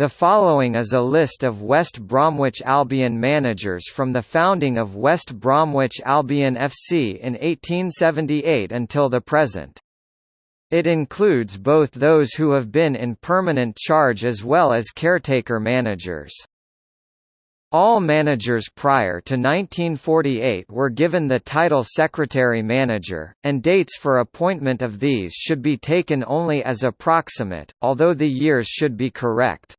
The following is a list of West Bromwich Albion managers from the founding of West Bromwich Albion FC in 1878 until the present. It includes both those who have been in permanent charge as well as caretaker managers. All managers prior to 1948 were given the title secretary-manager, and dates for appointment of these should be taken only as approximate, although the years should be correct.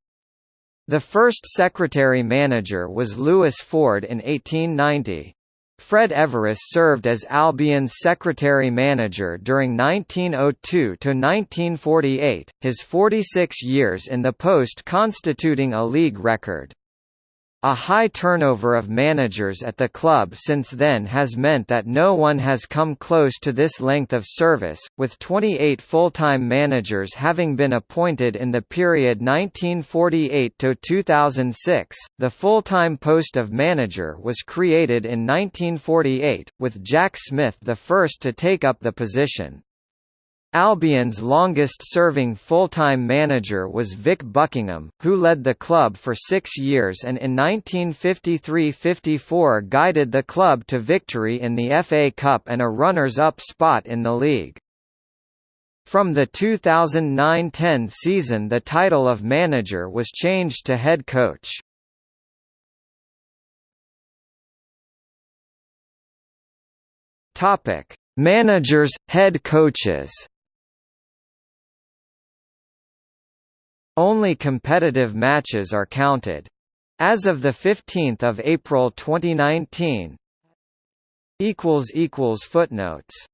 The first secretary-manager was Louis Ford in 1890. Fred Everiss served as Albion's secretary-manager during 1902–1948, his 46 years in the post constituting a league record. A high turnover of managers at the club since then has meant that no one has come close to this length of service, with 28 full-time managers having been appointed in the period 1948 to 2006. The full-time post of manager was created in 1948, with Jack Smith the first to take up the position. Albion's longest-serving full-time manager was Vic Buckingham, who led the club for six years and in 1953–54 guided the club to victory in the FA Cup and a runners-up spot in the league. From the 2009–10 season the title of manager was changed to head coach. Managers, head coaches Only competitive matches are counted. As of 15 April 2019 Footnotes